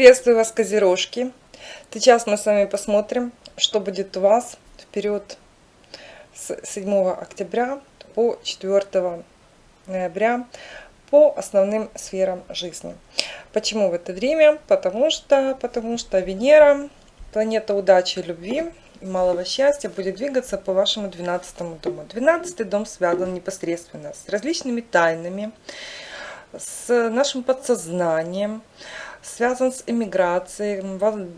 Приветствую вас, козерожки! Сейчас мы с вами посмотрим, что будет у вас в период с 7 октября по 4 ноября по основным сферам жизни. Почему в это время? Потому что, потому что Венера, планета удачи и любви, и малого счастья будет двигаться по вашему 12 дому. 12 дом связан непосредственно с различными тайнами, с нашим подсознанием, связан с эмиграцией,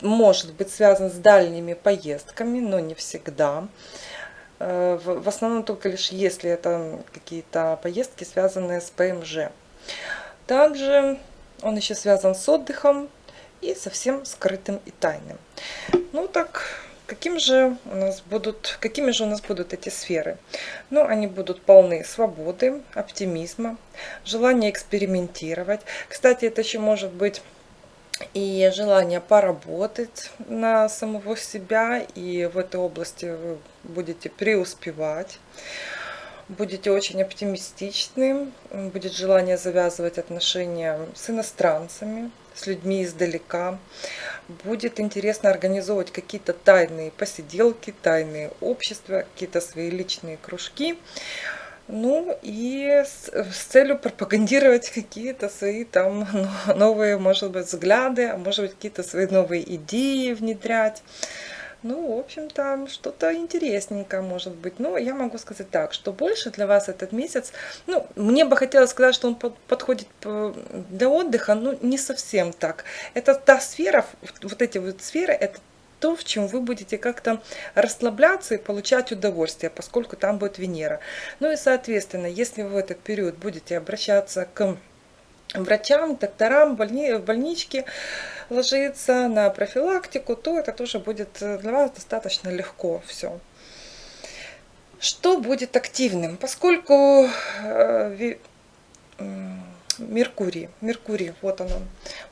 может быть связан с дальними поездками, но не всегда. Э, в основном только лишь если это какие-то поездки, связанные с ПМЖ. Также он еще связан с отдыхом и совсем скрытым и тайным. Ну так, каким же у нас будут, какими же у нас будут эти сферы? Ну, они будут полны свободы, оптимизма, желания экспериментировать. Кстати, это еще может быть и желание поработать на самого себя, и в этой области вы будете преуспевать, будете очень оптимистичны, будет желание завязывать отношения с иностранцами, с людьми издалека, будет интересно организовывать какие-то тайные посиделки, тайные общества, какие-то свои личные кружки, ну и с, с целью пропагандировать какие-то свои там новые, может быть, взгляды, а может быть, какие-то свои новые идеи внедрять. Ну, в общем-то, что-то интересненькое может быть. Но я могу сказать так, что больше для вас этот месяц, ну, мне бы хотелось сказать, что он подходит для отдыха, но не совсем так. Это та сфера, вот эти вот сферы, это то, в чем вы будете как-то расслабляться и получать удовольствие, поскольку там будет Венера. Ну и, соответственно, если вы в этот период будете обращаться к врачам, докторам, больни, в больничке, ложиться на профилактику, то это тоже будет для вас достаточно легко все. Что будет активным? Поскольку э, Меркурий. Меркурий, вот он, он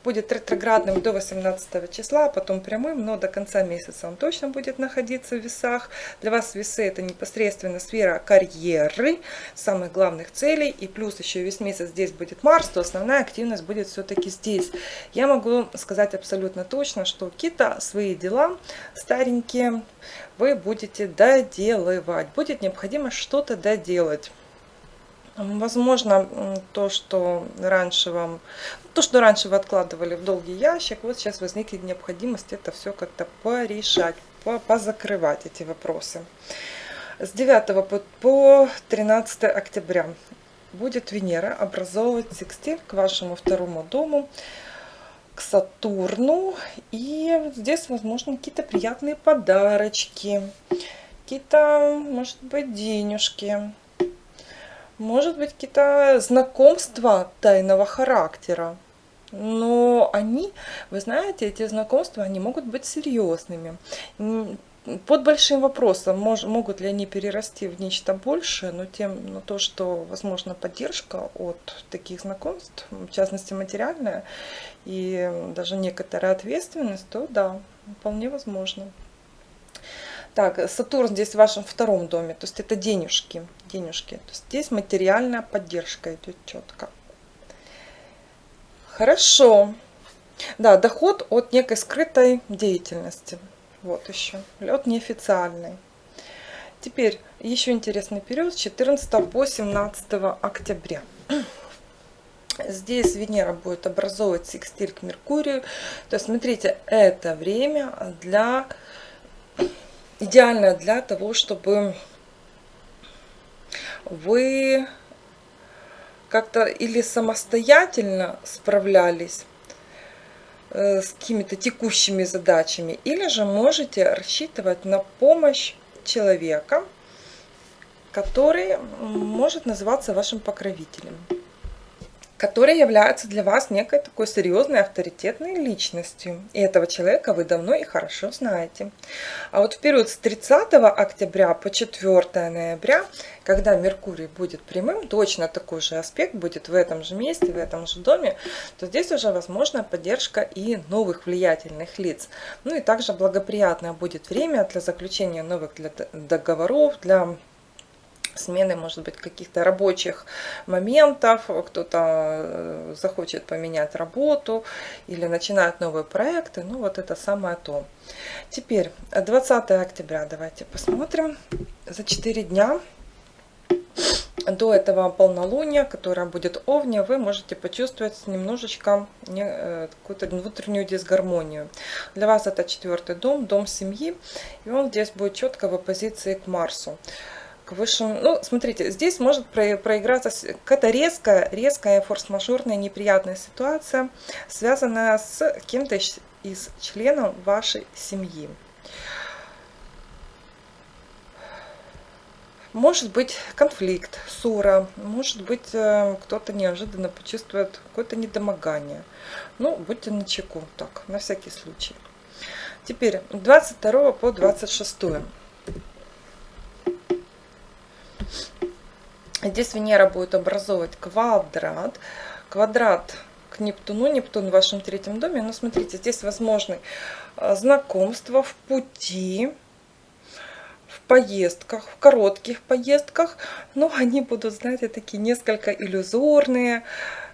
будет ретроградным до 18 числа, а потом прямым, но до конца месяца он точно будет находиться в весах. Для вас весы это непосредственно сфера карьеры, самых главных целей, и плюс еще весь месяц здесь будет Марс, то основная активность будет все-таки здесь. Я могу сказать абсолютно точно, что какие-то свои дела старенькие вы будете доделывать, будет необходимо что-то доделать. Возможно, то, что раньше вам, то, что раньше вы откладывали в долгий ящик, вот сейчас возникнет необходимость это все как-то порешать, позакрывать эти вопросы. С 9 по 13 октября будет Венера образовывать секстиль к вашему второму дому, к Сатурну. И здесь, возможно, какие-то приятные подарочки, какие-то, может быть, денежки может быть, какие-то знакомства тайного характера. Но они, вы знаете, эти знакомства, они могут быть серьезными. Под большим вопросом, мож, могут ли они перерасти в нечто большее, но тем, но то, что возможно поддержка от таких знакомств, в частности материальная, и даже некоторая ответственность, то да, вполне возможно. Так, Сатурн здесь в вашем втором доме, то есть это денежки. Денежки. То есть здесь материальная поддержка идет четко. Хорошо. Да, доход от некой скрытой деятельности. Вот еще. От неофициальной. Теперь еще интересный период с 14 по 17 октября. Здесь Венера будет образовывать секстиль к Меркурию. То есть, смотрите, это время для идеально для того, чтобы вы как-то или самостоятельно справлялись э, с какими-то текущими задачами, или же можете рассчитывать на помощь человека, который может называться вашим покровителем который является для вас некой такой серьезной авторитетной личностью. И этого человека вы давно и хорошо знаете. А вот в период с 30 октября по 4 ноября, когда Меркурий будет прямым, точно такой же аспект будет в этом же месте, в этом же доме, то здесь уже возможна поддержка и новых влиятельных лиц. Ну и также благоприятное будет время для заключения новых договоров, для смены, может быть, каких-то рабочих моментов, кто-то э, захочет поменять работу или начинать новые проекты, ну вот это самое то. Теперь 20 октября давайте посмотрим. За 4 дня до этого полнолуния, которое будет овне, вы можете почувствовать немножечко э, какую-то внутреннюю дисгармонию. Для вас это четвертый дом, дом семьи, и он здесь будет четко в оппозиции к Марсу высшим... Ну, смотрите, здесь может проиграться какая-то резкая, резкая форс-мажорная неприятная ситуация, связанная с кем-то из членов вашей семьи. Может быть конфликт, ссора, может быть э, кто-то неожиданно почувствует какое-то недомогание. Ну, будьте начеку, так, на всякий случай. Теперь 22 по 26. Здесь Венера будет образовывать квадрат. Квадрат к Нептуну, Нептун в вашем третьем доме. Но смотрите, здесь возможны э, знакомства в пути, в поездках, в коротких поездках. Но они будут, знаете, такие несколько иллюзорные.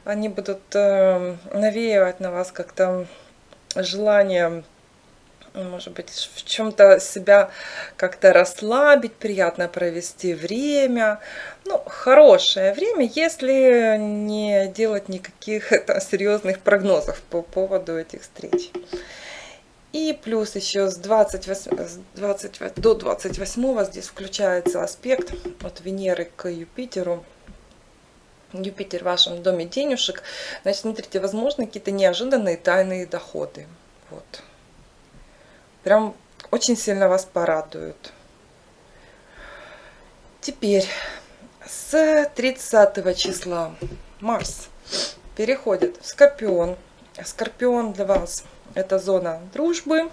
Они будут э, навеивать на вас как-то желание может быть, в чем-то себя как-то расслабить, приятно провести время. Ну, хорошее время, если не делать никаких там, серьезных прогнозов по поводу этих встреч. И плюс еще с 28, с 20, до 28 здесь включается аспект от Венеры к Юпитеру. Юпитер в вашем доме денежек. Значит, смотрите, возможно, какие-то неожиданные тайные доходы. Вот прям очень сильно вас порадуют. Теперь с 30 числа Марс переходит в Скорпион. Скорпион для вас это зона дружбы.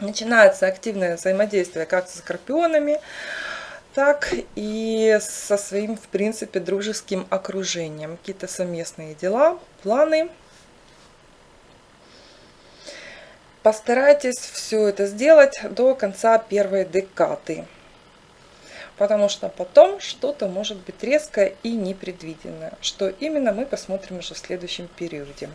Начинается активное взаимодействие как со скорпионами, так и со своим, в принципе, дружеским окружением. Какие-то совместные дела, планы – Постарайтесь все это сделать до конца первой декады. Потому что потом что-то может быть резкое и непредвиденное. Что именно мы посмотрим уже в следующем периоде.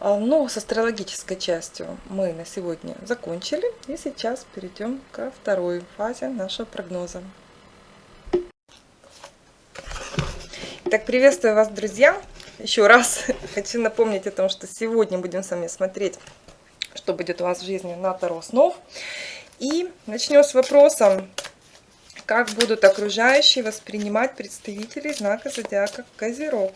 А, ну, с астрологической частью мы на сегодня закончили. И сейчас перейдем ко второй фазе нашего прогноза. Так, приветствую вас, друзья! Еще раз хочу напомнить о том, что сегодня будем с вами смотреть, что будет у вас в жизни на Таро снов. И начнем с вопроса, как будут окружающие воспринимать представителей знака зодиака Козерог.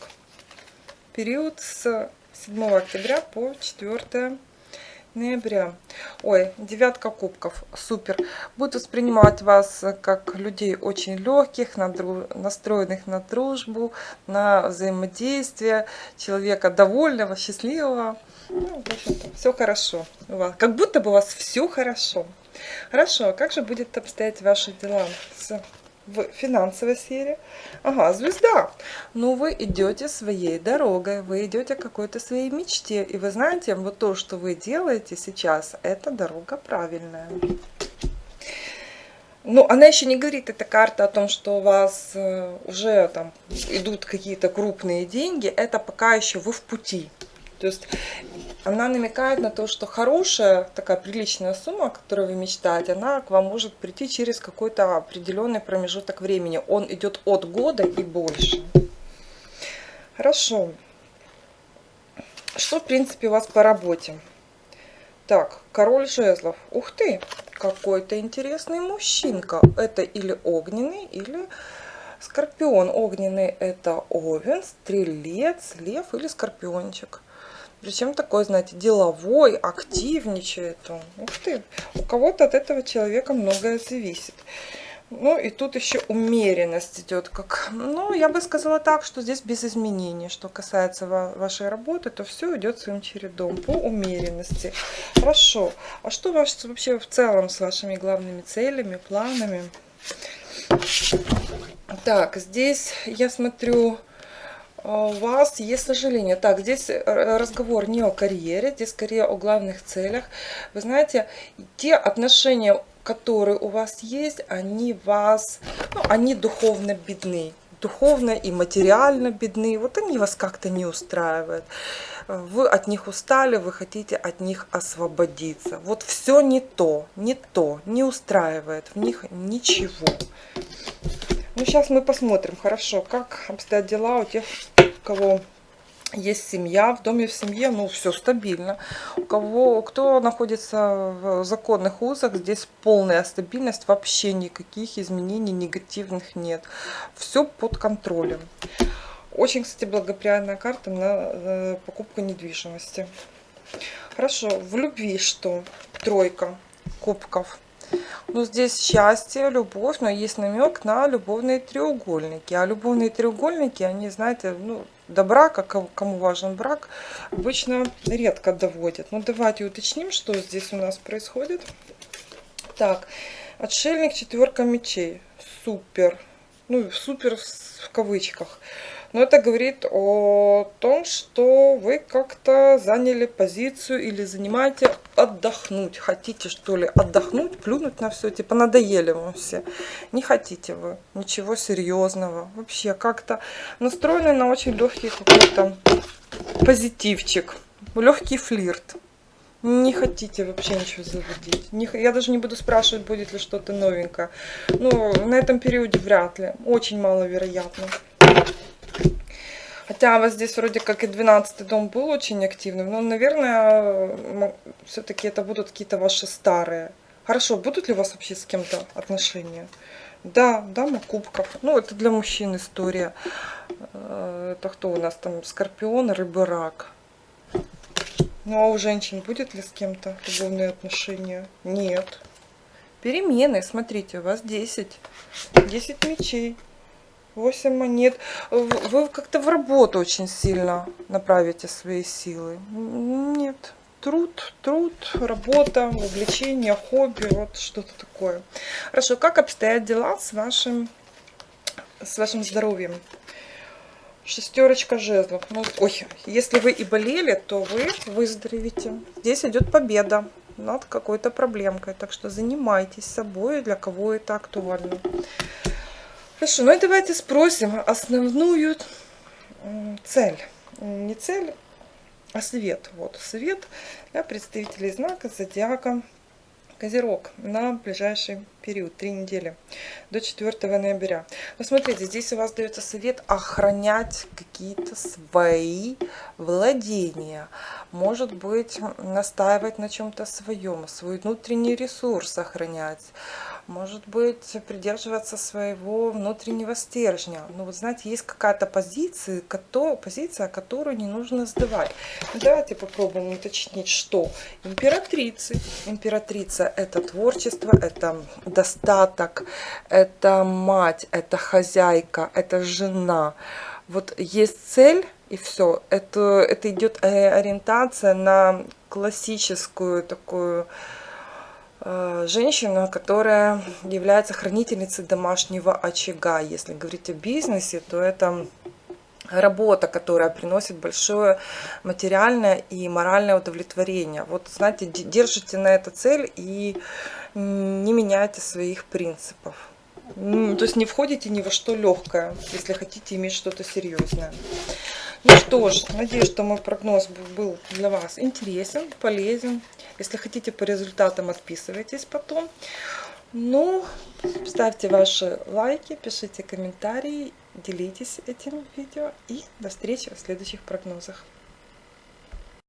Период с 7 октября по 4 ноября. Ой, девятка кубков, супер. Будут воспринимать вас как людей очень легких, настроенных на дружбу, на взаимодействие, человека довольного, счастливого. Ну, в общем-то, все хорошо. У вас. Как будто бы у вас все хорошо. Хорошо, а как же будет обстоять ваши дела с в финансовой сфере. Ага, звезда. Ну, вы идете своей дорогой, вы идете какой-то своей мечте. И вы знаете, вот то, что вы делаете сейчас, это дорога правильная. Ну, она еще не говорит, эта карта, о том, что у вас э, уже там идут какие-то крупные деньги. Это пока еще вы в пути. То есть она намекает на то, что хорошая, такая приличная сумма, которую вы мечтаете, она к вам может прийти через какой-то определенный промежуток времени. Он идет от года и больше. Хорошо. Что, в принципе, у вас по работе? Так, король жезлов. Ух ты, какой-то интересный мужчинка. Это или огненный, или скорпион. Огненный это овен, стрелец, лев или скорпиончик. Причем такой, знаете, деловой, активничает он. Ух ты, у кого-то от этого человека многое зависит. Ну и тут еще умеренность идет. Как, ну, я бы сказала так, что здесь без изменений. Что касается вашей работы, то все идет своим чередом по умеренности. Хорошо. А что ваш, вообще в целом с вашими главными целями, планами? Так, здесь я смотрю у вас есть сожаление. Так, здесь э, разговор не о карьере, здесь скорее о главных целях. Вы знаете, те отношения которые у вас есть, они вас, ну, они духовно бедны духовно и материально бедны, вот они вас как-то не устраивают. Вы от них устали, вы хотите от них освободиться. Вот все не то, не то, не устраивает в них ничего. Ну, сейчас мы посмотрим, хорошо, как обстоят дела у тех, у кого есть семья, в доме в семье, ну, все стабильно. У кого, кто находится в законных узах, здесь полная стабильность, вообще никаких изменений негативных нет. Все под контролем. Очень, кстати, благоприятная карта на э, покупку недвижимости. Хорошо, в любви что? Тройка кубков. Ну, здесь счастье, любовь, но есть намек на любовные треугольники. А любовные треугольники, они, знаете, ну, до брака, кому важен брак, обычно редко доводят. Ну, давайте уточним, что здесь у нас происходит. Так, отшельник, четверка мечей. Супер. Ну, супер в кавычках. Но это говорит о том, что вы как-то заняли позицию или занимаете отдохнуть. Хотите что ли отдохнуть, плюнуть на все, типа надоели вам все. Не хотите вы ничего серьезного. Вообще как-то настроены на очень легкий какой-то позитивчик, легкий флирт. Не хотите вообще ничего заводить. Не, я даже не буду спрашивать, будет ли что-то новенькое. Ну, на этом периоде вряд ли. Очень маловероятно. Хотя вас здесь вроде как и 12 дом был очень активным, но, наверное, все-таки это будут какие-то ваши старые. Хорошо, будут ли у вас вообще с кем-то отношения? Да, дама кубков. Ну, это для мужчин история. Э, это кто у нас там? Скорпион, рыбы, рак. Ну, а у женщин будет ли с кем-то любовные отношения? Нет. Перемены, смотрите, у вас 10. 10 мечей. 8 монет. Вы как-то в работу очень сильно направите свои силы. Нет. Труд, труд, работа, увлечение, хобби, вот что-то такое. Хорошо, как обстоят дела с вашим, с вашим здоровьем? Шестерочка жезлов. Ну, ой, если вы и болели, то вы выздоровите. Здесь идет победа над какой-то проблемкой. Так что занимайтесь собой, для кого это актуально. Хорошо, ну и давайте спросим основную цель. Не цель, а свет. Вот, свет для представителей знака Зодиака Козерог на ближайший период, три недели, до 4 ноября. Но смотрите, здесь у вас дается совет охранять какие-то свои владения. Может быть, настаивать на чем-то своем, свой внутренний ресурс охранять может быть, придерживаться своего внутреннего стержня. Ну, вот знаете, есть какая-то позиция, позиция, которую не нужно сдавать. Ну, давайте попробуем уточнить, что императрицы. Императрица – это творчество, это достаток, это мать, это хозяйка, это жена. Вот есть цель, и все. Это, это идет э, ориентация на классическую такую женщина, которая является хранительницей домашнего очага. Если говорить о бизнесе, то это работа, которая приносит большое материальное и моральное удовлетворение. Вот, знаете, держите на это цель и не меняйте своих принципов. То есть не входите ни во что легкое, если хотите иметь что-то серьезное. Ну что ж, надеюсь, что мой прогноз был для вас интересен, полезен. Если хотите по результатам, отписывайтесь потом. Ну, ставьте ваши лайки, пишите комментарии, делитесь этим видео. И до встречи в следующих прогнозах.